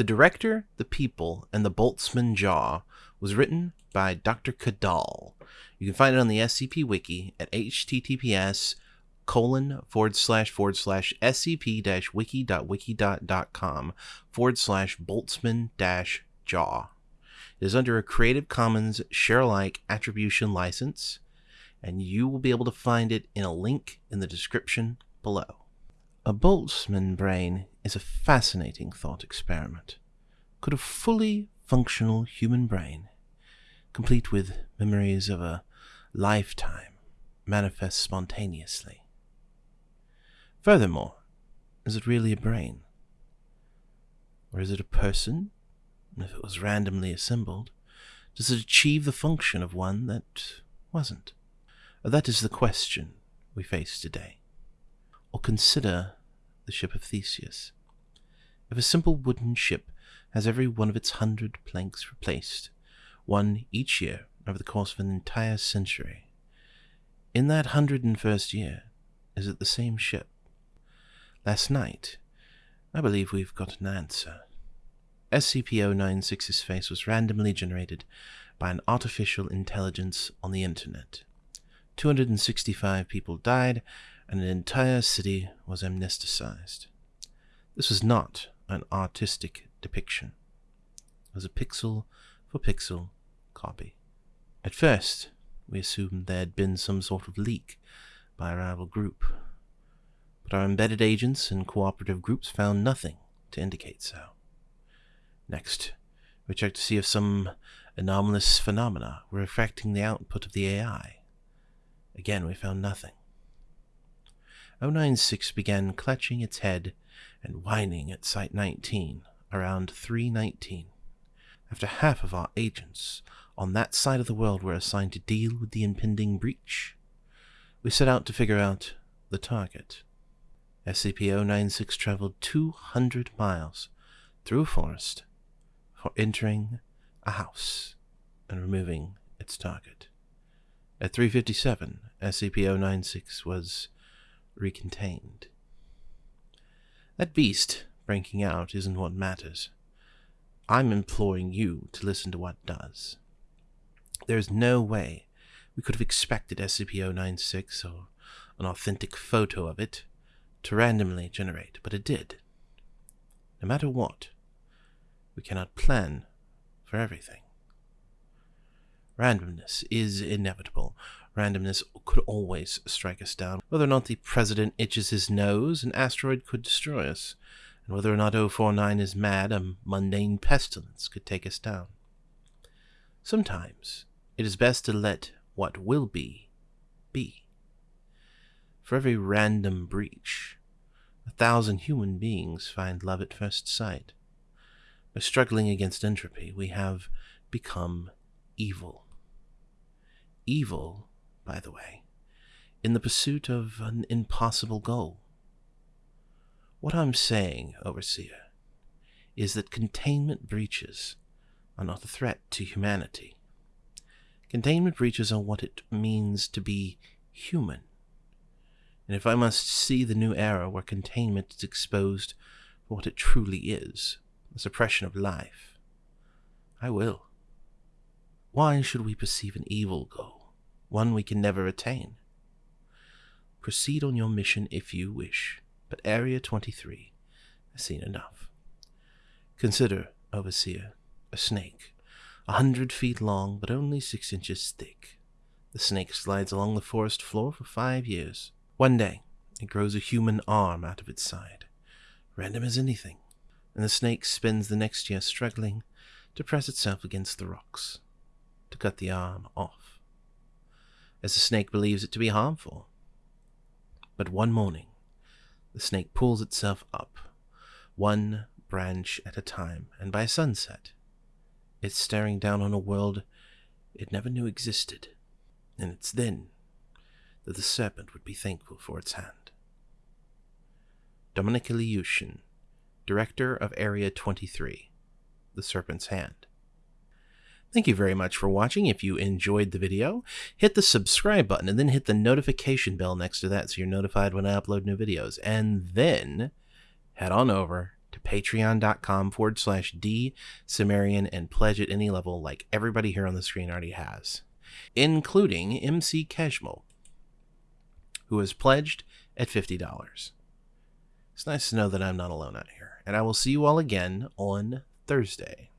The Director, the People, and the Boltzmann Jaw was written by Dr. Cadal. You can find it on the SCP Wiki at https colon forward slash forward slash scp dash wiki dot wiki dot dot com forward slash boltzmann dash jaw. It is under a Creative Commons share alike attribution license, and you will be able to find it in a link in the description below. A Boltzmann brain is a fascinating thought experiment. Could a fully functional human brain, complete with memories of a lifetime, manifest spontaneously? Furthermore, is it really a brain? Or is it a person? If it was randomly assembled, does it achieve the function of one that wasn't? That is the question we face today. Or consider the ship of Theseus. If a simple wooden ship has every one of its hundred planks replaced, one each year over the course of an entire century, in that hundred and first year, is it the same ship? Last night, I believe we've got an answer. SCP-096's face was randomly generated by an artificial intelligence on the internet. 265 people died, and an entire city was amnesticized. This was not an artistic depiction. It was a pixel for pixel copy. At first, we assumed there had been some sort of leak by a rival group, but our embedded agents and cooperative groups found nothing to indicate so. Next, we checked to see if some anomalous phenomena were affecting the output of the AI. Again, we found nothing. 096 began clutching its head and whining at Site 19 around 319. After half of our agents on that side of the world were assigned to deal with the impending breach, we set out to figure out the target. SCP-096 traveled 200 miles through a forest for entering a house and removing its target. At 357, SCP-096 was recontained. That beast breaking out isn't what matters. I'm imploring you to listen to what does. There is no way we could have expected SCP-096 or an authentic photo of it to randomly generate, but it did. No matter what, we cannot plan for everything. Randomness is inevitable. Randomness could always strike us down. Whether or not the President itches his nose, an asteroid could destroy us. And whether or not 049 is mad, a mundane pestilence could take us down. Sometimes it is best to let what will be, be. For every random breach, a thousand human beings find love at first sight. By struggling against entropy, we have become evil. Evil, by the way, in the pursuit of an impossible goal. What I'm saying, Overseer, is that containment breaches are not a threat to humanity. Containment breaches are what it means to be human. And if I must see the new era where containment is exposed for what it truly is, the suppression of life, I will. Why should we perceive an evil goal, one we can never attain? Proceed on your mission if you wish, but Area 23 has seen enough. Consider, Overseer, a snake, a hundred feet long but only six inches thick. The snake slides along the forest floor for five years. One day, it grows a human arm out of its side. Random as anything. And the snake spends the next year struggling to press itself against the rocks, to cut the arm off, as the snake believes it to be harmful. But one morning, the snake pulls itself up, one branch at a time, and by sunset, it's staring down on a world it never knew existed, and it's then that the serpent would be thankful for its hand. Dominic Ilyushin, Director of Area 23, The Serpent's Hand. Thank you very much for watching. If you enjoyed the video, hit the subscribe button and then hit the notification bell next to that so you're notified when I upload new videos. And then head on over to patreon.com forward slash D Cimmerian and pledge at any level like everybody here on the screen already has, including MC Keshmal, who has pledged at $50. It's nice to know that I'm not alone out here, and I will see you all again on Thursday.